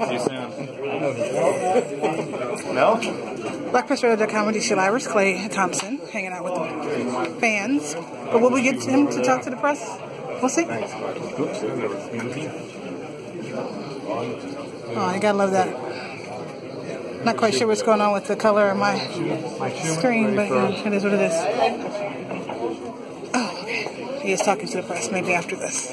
See you soon. No? BlackPressRadio.com with DC Livers, Klay Thompson, hanging out with the fans. But will we get him to talk to the press? We'll see. Oh, I gotta love that. Not quite sure what's going on with the color of my screen, but yeah, it is what it is. Oh, okay. He is talking to the press, maybe after this.